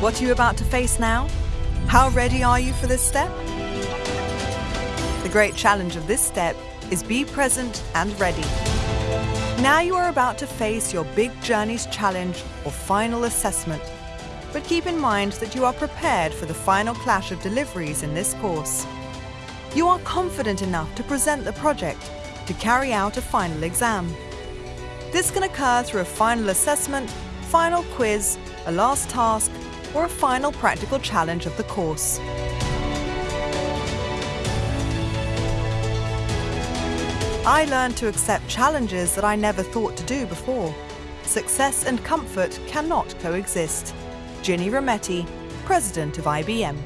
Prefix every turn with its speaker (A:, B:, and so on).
A: What are you about to face now? How ready are you for this step? The great challenge of this step is be present and ready. Now you are about to face your Big Journeys challenge or final assessment. But keep in mind that you are prepared for the final clash of deliveries in this course. You are confident enough to present the project, to carry out a final exam. This can occur through a final assessment, final quiz, a last task, or a final practical challenge of the course. I learned to accept challenges that I never thought to do before. Success and comfort cannot coexist. Ginni Rometty, President of IBM.